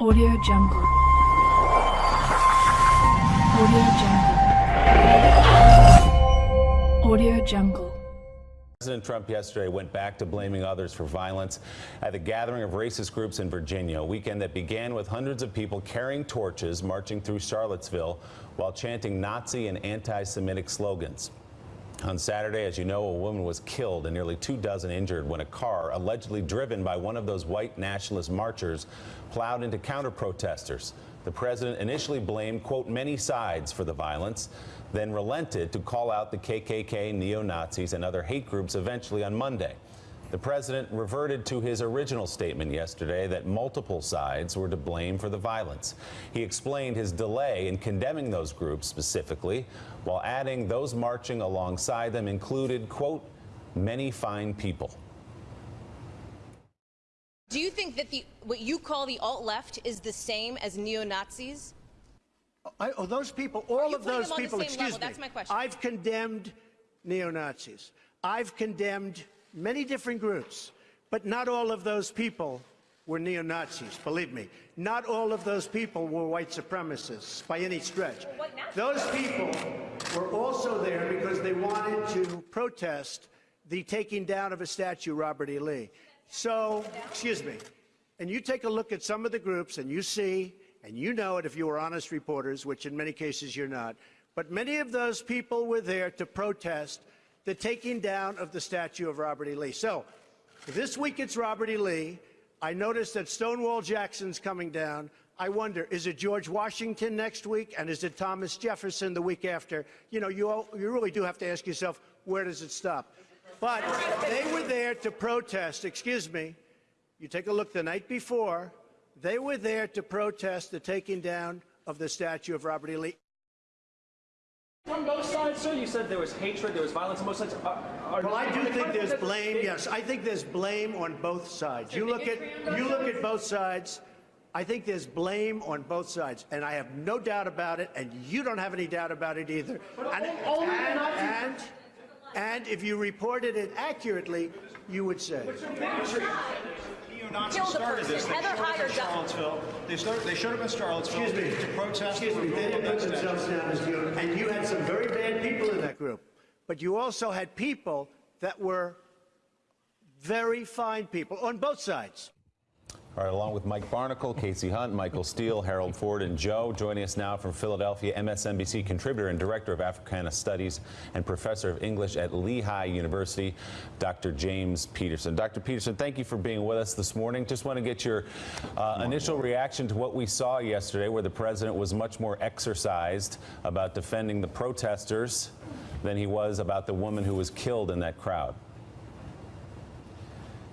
Audio Jungle. Audio Jungle. Audio Jungle. President Trump yesterday went back to blaming others for violence at the gathering of racist groups in Virginia, a weekend that began with hundreds of people carrying torches marching through Charlottesville while chanting Nazi and anti-Semitic slogans. On Saturday, as you know, a woman was killed and nearly two dozen injured when a car, allegedly driven by one of those white nationalist marchers, plowed into counter-protesters. The president initially blamed, quote, many sides for the violence, then relented to call out the KKK, neo-Nazis, and other hate groups eventually on Monday. The president reverted to his original statement yesterday that multiple sides were to blame for the violence. He explained his delay in condemning those groups specifically, while adding those marching alongside them included, quote, many fine people. Do you think that the what you call the alt-left is the same as neo-Nazis? I, oh, those people, all of those them on the people, excuse level? me. That's my question. I've condemned neo-Nazis. I've condemned many different groups, but not all of those people were neo-Nazis, believe me. Not all of those people were white supremacists by any stretch. Those people were also there because they wanted to protest the taking down of a statue, Robert E. Lee. So, excuse me, and you take a look at some of the groups and you see, and you know it if you were honest reporters, which in many cases you're not, but many of those people were there to protest the taking down of the statue of Robert E. Lee. So, this week it's Robert E. Lee. I noticed that Stonewall Jackson's coming down. I wonder, is it George Washington next week? And is it Thomas Jefferson the week after? You know, you, all, you really do have to ask yourself, where does it stop? But they were there to protest, excuse me. You take a look the night before, they were there to protest the taking down of the statue of Robert E. Lee. On both sides, sir, you said there was hatred, there was violence on both sides. Are, are Well, I do think there's blame. Yes, I think there's blame on both sides. You look at you look at both sides. I think there's blame on both sides, and I have no doubt about it, and you don't have any doubt about it either. And, and, and, and if you reported it accurately, you would say. neo-Nazis Kill the started this. person. They Heather showed up Heyer in does- Charlottesville. They, started, they showed up in Charlottesville Excuse me. to protest. Excuse me. for They didn't put that themselves down as neo, and you had some very bad people in that group, but you also had people that were very fine people on both sides. All right, along with Mike Barnicle, Kasie Hunt, Michael Steele, Harold Ford, and Joe, joining us now from Philadelphia, MSNBC contributor and director of Africana Studies and professor of English at Lehigh University, Dr. James Peterson. Dr. Peterson, thank you for being with us this morning. Just want to get your uh, initial reaction to what we saw yesterday, where the president was much more exercised about defending the protesters than he was about the woman who was killed in that crowd.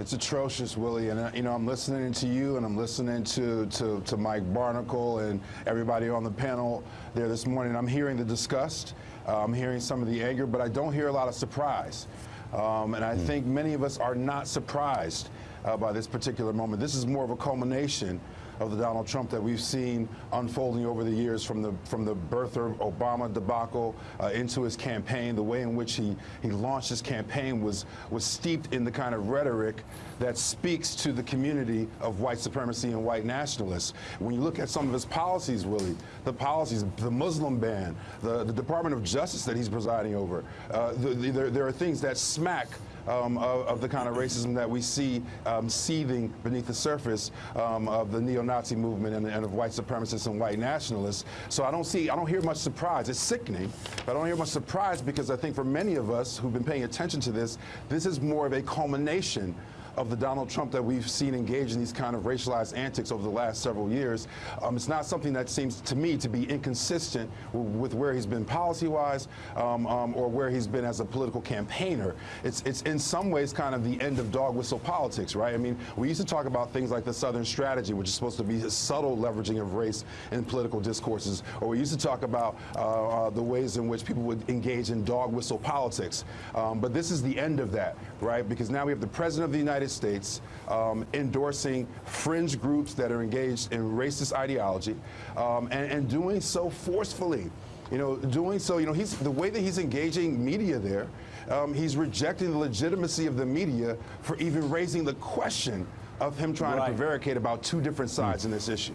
It's atrocious, Willie, and uh, you know I'm listening to you, and I'm listening to, to to Mike Barnicle and everybody on the panel there this morning. I'm hearing the disgust, uh, I'm hearing some of the anger, but I don't hear a lot of surprise. Um, and I think many of us are not surprised uh, by this particular moment. This is more of a culmination of the Donald Trump that we've seen unfolding over the years from the from the birth of Obama debacle uh, into his campaign. The way in which he he launched his campaign was was steeped in the kind of rhetoric that speaks to the community of white supremacy and white nationalists. When you look at some of his policies, Willie, the policies, the Muslim ban, the, the Department of Justice that he's presiding over, uh, the, the, there, there are things that smack um, of, of, the kind of racism that we see um, seething beneath the surface um, of the neo-Nazi movement and, and, of white supremacists and white nationalists. So I don't see, I don't hear much surprise. It's sickening, but I don't hear much surprise because I think for many of us who've been paying attention to this, this is more of a culmination of the Donald Trump that we've seen engage in these kind of racialized antics over the last several years. Um, it's not something that seems to me to be inconsistent with where he's been policy-wise um, um, or where he's been as a political campaigner. It's, it's in some ways kind of the end of dog whistle politics, right? I mean, we used to talk about things like the Southern strategy, which is supposed to be a subtle leveraging of race in political discourses, or we used to talk about uh, uh, the ways in which people would engage in dog whistle politics. Um, but this is the end of that, right? Because now we have the President of the United States um, endorsing fringe groups that are engaged in racist ideology um, and, and doing so forcefully. You know, doing so, you know, he's the way that he's engaging media there, um, he's rejecting the legitimacy of the media for even raising the question of him trying Right. to prevaricate about two different sides in this issue.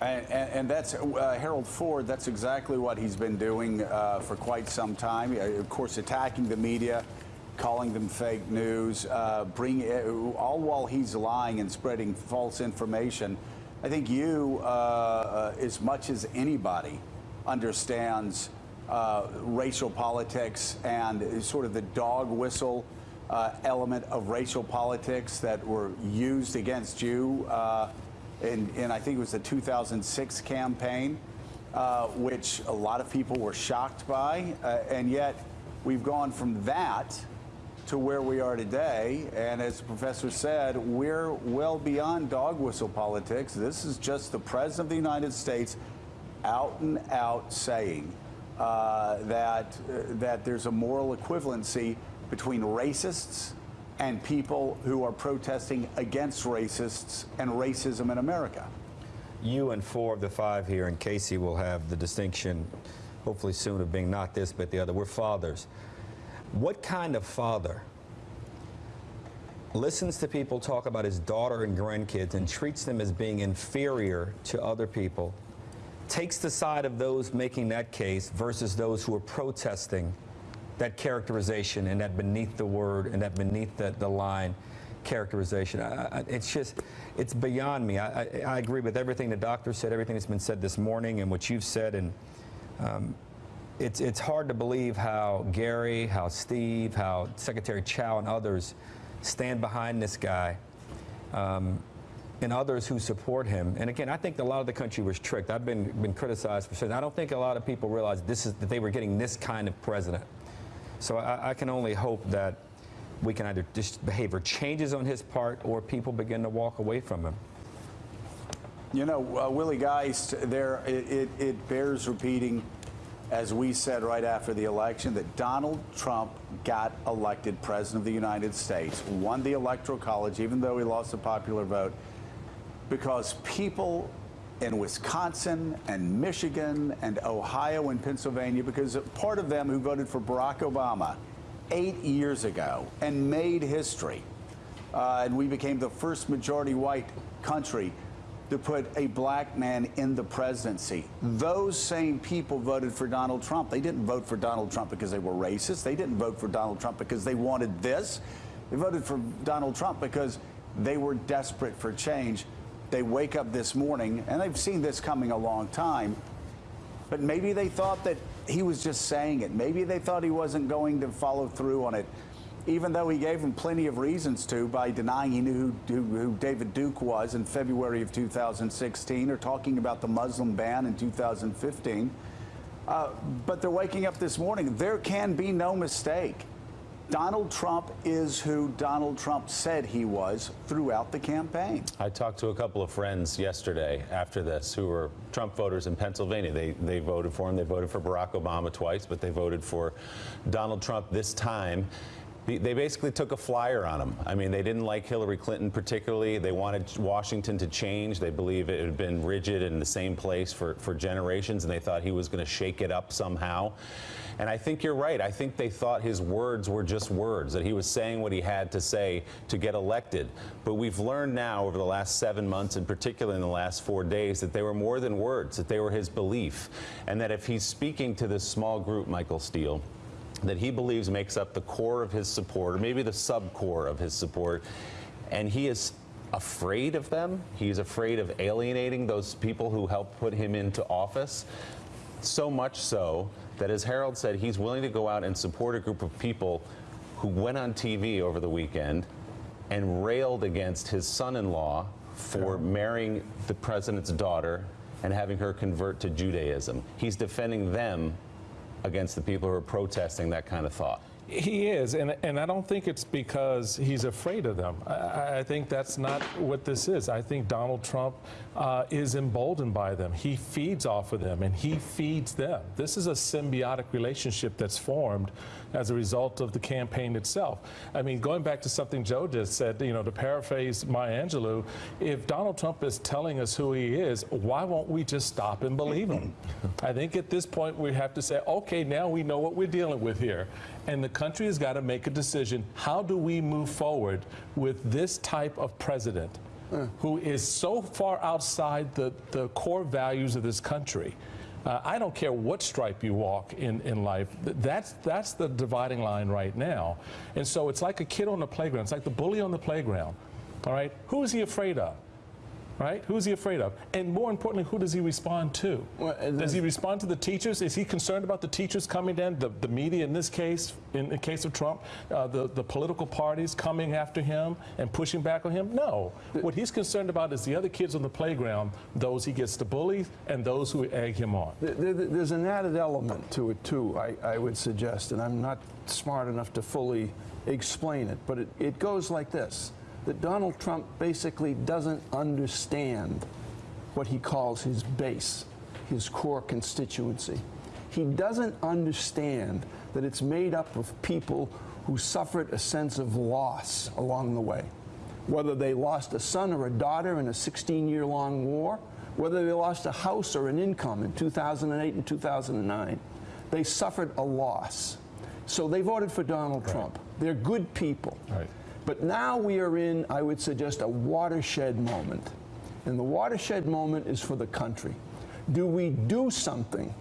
And, and, and that's uh, Harold Ford. That's exactly what he's been doing uh, for quite some time. Uh, of course, attacking the media, calling them fake news, uh, bring uh, all while he's lying and spreading false information. I think you, uh, as much as anybody, understands racial politics and sort of the dog whistle element of racial politics that were used against you in, in I think it was the 2006 campaign, uh, which a lot of people were shocked by. Uh, and yet we've gone from that to where we are today. And as the professor said, we're well beyond dog whistle politics. This is just the President of the United States out and out saying uh, that, uh, that there's a moral equivalency between racists and people who are protesting against racists and racism in America. You and four of the five here, and Kasie will have the distinction, hopefully soon, of being not this but the other. We're fathers. What kind of father listens to people talk about his daughter and grandkids and treats them as being inferior to other people, takes the side of those making that case versus those who are protesting that characterization and that beneath the word and that beneath the, the line characterization. I, I, it's just, it's beyond me. I, I, agree with everything the doctor said, everything that's been said this morning and what you've said. And um, it's, it's hard to believe how Gary, how Steve, how Secretary Chao and others stand behind this guy. Um, and others who support him. And again, I think a lot of the country was tricked. I've been, been criticized for saying, I don't think a lot of people realize this is, that they were getting this kind of president. So I, I can only hope that we can either just behavior changes on his part or people begin to walk away from him. You know, uh, Willie Geist, there it, it, it, bears repeating, as we said right after the election, that Donald Trump got elected president of the United States, won the Electoral College, even though he lost the popular vote, because people in Wisconsin and Michigan and Ohio and Pennsylvania because part of them who voted for Barack Obama eight years ago and made history. Uh, and we became the first majority white country to put a black man in the presidency. Those same people voted for Donald Trump. They didn't vote for Donald Trump because they were racist. They didn't vote for Donald Trump because they wanted this. They voted for Donald Trump because they were desperate for change they wake up this morning, and they've seen this coming a long time, but maybe they thought that he was just saying it. Maybe they thought he wasn't going to follow through on it, even though he gave them plenty of reasons to by denying he knew who, who, who David Duke was in February of 2016 or talking about the Muslim ban in 2015. Uh, but they're waking up this morning. There can be no mistake. Donald Trump is who Donald Trump said he was throughout the campaign. I talked to a couple of friends yesterday after this who were Trump voters in Pennsylvania. They, they voted for him. They voted for Barack Obama twice, but they voted for Donald Trump this time they basically took a flyer on him. I mean, they didn't like Hillary Clinton particularly. They wanted Washington to change. They believe it had been rigid in the same place for, for generations, and they thought he was going to shake it up somehow. And I think you're right. I think they thought his words were just words, that he was saying what he had to say to get elected. But we've learned now over the last seven months, and particularly in the last four days, that they were more than words, that they were his belief. And that if he's speaking to this small group, Michael Steele, that he believes makes up the core of his support, or maybe the sub-core of his support, and he is afraid of them. He's afraid of alienating those people who helped put him into office. So much so that, as Harold said, he's willing to go out and support a group of people who went on TV over the weekend and railed against his son-in-law for marrying the president's daughter and having her convert to Judaism. He's defending them against the people who are protesting that kind of thought. He is, and, and I don't think it's because he's afraid of them. I, I think that's not what this is. I think Donald Trump uh, is emboldened by them. He feeds off of them, and he feeds them. This is a symbiotic relationship that's formed as a result of the campaign itself. I mean, going back to something Joe just said, you know, to paraphrase Maya Angelou, if Donald Trump is telling us who he is, why won't we just stop and believe him? I think at this point we have to say, okay, now we know what we're dealing with here. And the country has got to make a decision. How do we move forward with this type of president? who is so far outside the, the core values of this country. Uh, I don't care what stripe you walk in, in life. That's, that's the dividing line right now. And so it's like a kid on the playground. It's like the bully on the playground. All right? Who is he afraid of? Right? Who's he afraid of? And more importantly, who does he respond to? does he respond to the teachers? Is he concerned about the teachers coming down, the, the media in this case, in the case of Trump, uh, the, the political parties coming after him and pushing back on him? No. What he's concerned about is the other kids on the playground, those he gets to bully and those who egg him on. There- there- There's an added element to it, too, I, I would suggest, and I'm not smart enough to fully explain it, but it, it goes like this that Donald Trump basically doesn't understand what he calls his base, his core constituency. He doesn't understand that it's made up of people who suffered a sense of loss along the way whether they lost a son or a daughter in a 16 year long war, whether they lost a house or an income in 2008 and 2009. They suffered a loss. So they voted for Donald Trump. They're good people. Right. But now we are in, I would suggest, a watershed moment. And the watershed moment is for the country. Do we do something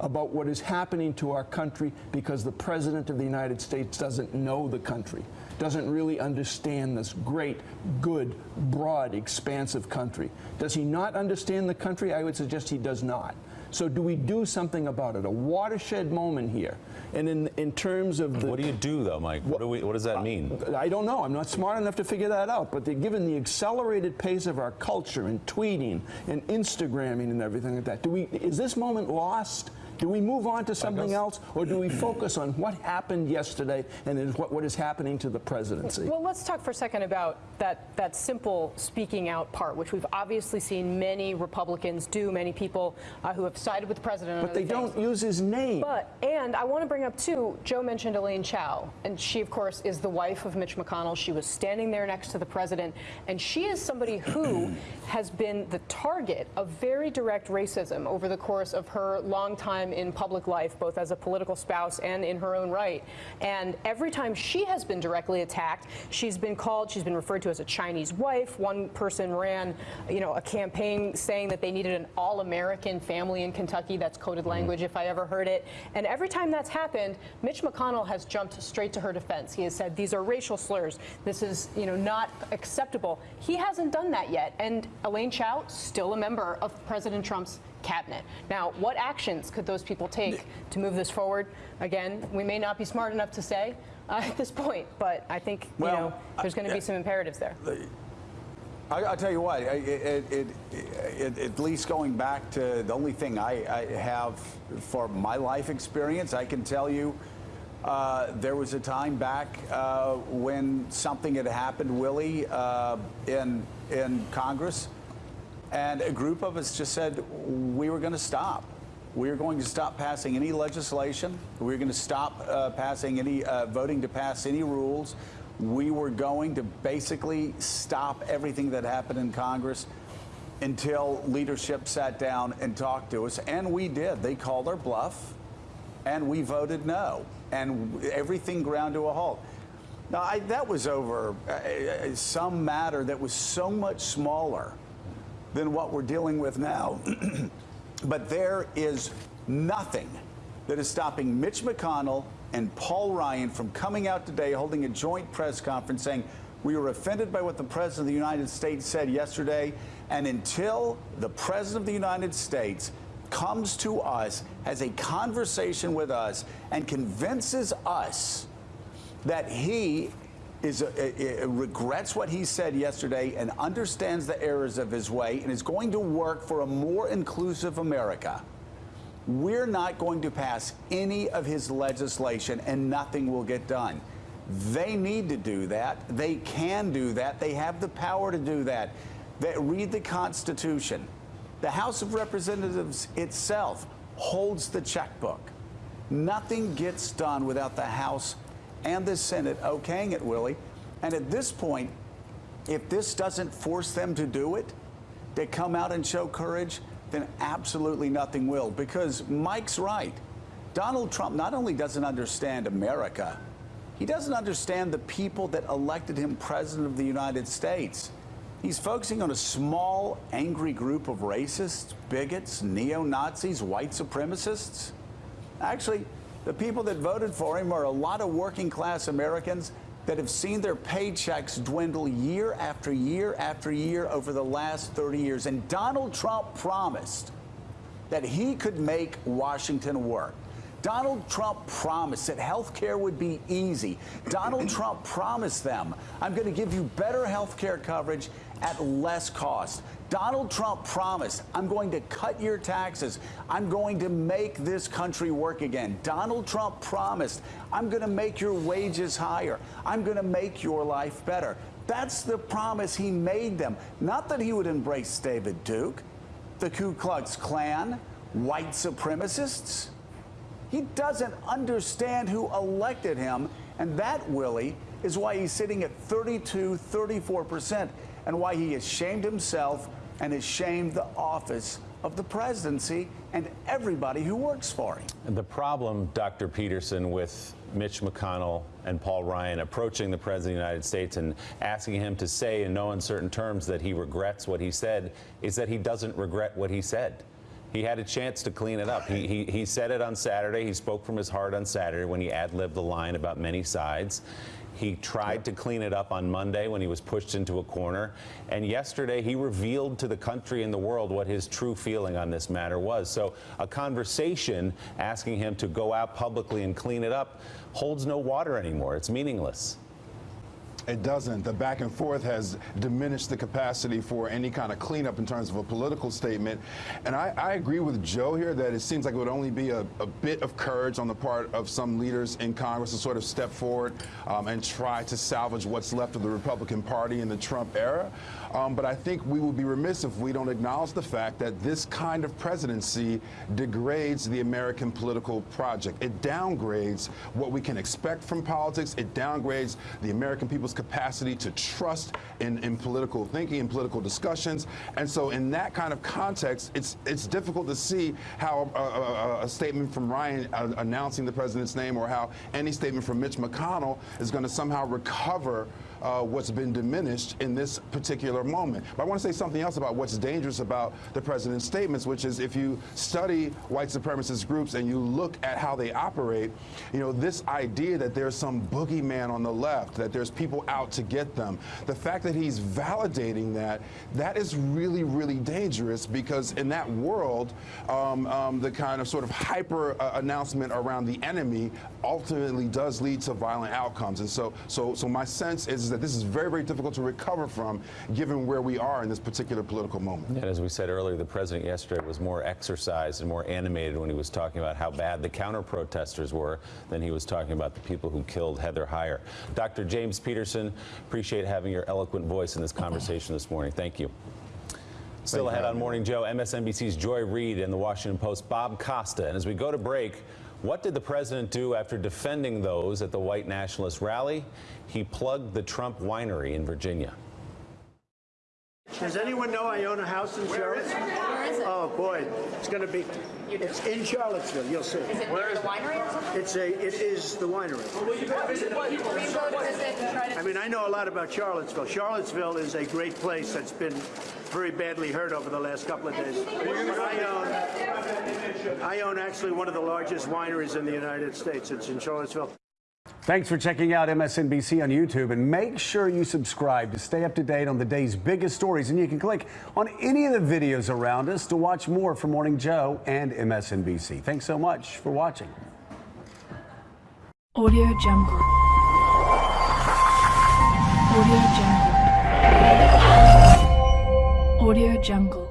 about what is happening to our country because the President of the United States doesn't know the country, doesn't really understand this great, good, broad, expansive country? Does he not understand the country? I would suggest he does not. So do we do something about it? A watershed moment here. And in, in terms of the What do you do, though, Mike? What, do we, what does that mean? I don't know. I'm not smart enough to figure that out. But given the accelerated pace of our culture and tweeting and Instagramming and everything like that. Do we? Is this moment lost? Do we move on to something else, or do we focus on what happened yesterday and is what, what is happening to the presidency? Well, let's talk for a second about that, that simple speaking out part, which we've obviously seen many Republicans do, many people uh, who have sided with the president. but they things. don't use his name. But, and I want to bring up too, Joe mentioned Elaine Chao, and she, of course, is the wife of Mitch McConnell. She was standing there next to the president, and she is somebody who has been the target of very direct racism over the course of her long time in public life, both as a political spouse and in her own right. And every time she has been directly attacked, she's been called, she's been referred to as a Chinese wife. One person ran, you know, a campaign saying that they needed an all-American family in Kentucky. That's coded mm-hmm. language if I ever heard it. And every time that's happened, Mitch McConnell has jumped straight to her defense. He has said these are racial slurs. This is, you know, not acceptable. He hasn't done that yet. And Elaine Chao, still a member of President Trump's cabinet. Now, what actions could those people take to move this forward? Again, we may not be smart enough to say uh, at this point, but I think you know there's going to be some imperatives there. I, I'll tell you what, I- it, it, it, at least going back to the only thing I, I have for my life experience, I can tell you uh, there was a time back uh, when something had happened, Willie, uh, in, in Congress, and a group of us just said we were going to stop. We were going to stop passing any legislation. We were going to stop uh, passing any, uh, voting to pass any rules. We were going to basically stop everything that happened in Congress until leadership sat down and talked to us. And we did. They called our bluff, and we voted no. And everything ground to a halt. Now, I, that was over uh, uh, some matter that was so much smaller than what we're dealing with now. but there is nothing that is stopping Mitch McConnell and Paul Ryan from coming out today holding a joint press conference saying, we were offended by what the President of the United States said yesterday. And until the President of the United States comes to us, has a conversation with us, and convinces us that he is uh, uh, regrets what he said yesterday and understands the errors of his way and is going to work for a more inclusive America. We're not going to pass any of his legislation and nothing will get done. They need to do that. They can do that. They have the power to do that. They read the Constitution. The House of Representatives itself holds the checkbook. Nothing gets done without the House and the Senate okaying it, Willie. And at this point, if this doesn't force them to do it, to come out and show courage, then absolutely nothing will. Because Mike's right. Donald Trump not only doesn't understand America, he doesn't understand the people that elected him president of the United States. He's focusing on a small, angry group of racists, bigots, neo Nazis, white supremacists. Actually, the people that voted for him are a lot of working class Americans that have seen their paychecks dwindle year after year after year over the last 30 years. And Donald Trump promised that he could make Washington work. Donald Trump promised that health care would be easy. Donald Trump promised them, I'm going to give you better health care coverage at less cost. Donald Trump promised, I'm going to cut your taxes. I'm going to make this country work again. Donald Trump promised, I'm going to make your wages higher. I'm going to make your life better. That's the promise he made them. Not that he would embrace David Duke, the Ku Klux Klan, white supremacists. He doesn't understand who elected him, and that, Willie, is why he's sitting at 32, 34%, and why he has shamed himself and has shamed the office of the presidency and everybody who works for him. And the problem, Dr. Peterson, with Mitch McConnell and Paul Ryan approaching the President of the United States and asking him to say in no uncertain terms that he regrets what he said is that he doesn't regret what he said. He had a chance to clean it up. He, he, he said it on Saturday. He spoke from his heart on Saturday when he ad libbed the line about many sides. He tried to clean it up on Monday when he was pushed into a corner. And yesterday, he revealed to the country and the world what his true feeling on this matter was. So a conversation asking him to go out publicly and clean it up holds no water anymore. It's meaningless. It doesn't. The back and forth has diminished the capacity for any kind of cleanup in terms of a political statement. And I, I agree with Joe here that it seems like it would only be a, a, bit of courage on the part of some leaders in Congress to sort of step forward um, and try to salvage what's left of the Republican Party in the Trump era. Um, but I think we would be remiss if we don't acknowledge the fact that this kind of presidency degrades the American political project. It downgrades what we can expect from politics. It downgrades the American people's capacity to trust in, in political thinking and political discussions. And so in that kind of context, it's, it's difficult to see how a, a, a statement from Ryan uh, announcing the president's name or how any statement from Mitch McConnell is going to somehow recover uh, what's been diminished in this particular moment. But I want to say something else about what's dangerous about the president's statements, which is if you study white supremacist groups and you look at how they operate, you know, this idea that there's some boogeyman on the left, that there's people out to get them, the fact that he's validating that, that is really, really dangerous because in that world, um, um, the kind of sort of hyper uh, announcement around the enemy ultimately does lead to violent outcomes. And so, so, so my sense is that this is very, very difficult to recover from given where we are in this particular political moment. And as we said earlier, the president yesterday was more exercised and more animated when he was talking about how bad the counter protesters were than he was talking about the people who killed Heather Heyer. Dr. James Peterson, appreciate having your eloquent voice in this conversation this morning. Thank you. Still ahead on Morning Joe, MSNBC's Joy Reid and the Washington Post Bob Costa. And as we go to break, what did the president do after defending those at the white nationalist rally? He plugged the Trump winery in Virginia. Does anyone know I own a house in Charlottesville? Where is it? Oh boy, it's going to be. It's in Charlottesville. You'll see. Is it near the winery or something? It's a. It is the winery. Will you go visit and try to... I mean, I know a lot about Charlottesville. Charlottesville is a great place that's been very badly hurt over the last couple of days. I own. Uh, I own actually one of the largest wineries in the United States. It's in Charlottesville. Thanks for checking out MSNBC on YouTube and make sure you subscribe to stay up to date on the day's biggest stories. And you can click on any of the videos around us to watch more from Morning Joe and MSNBC. Thanks so much for watching. Audio Jungle. Audio Jungle. Audio Jungle.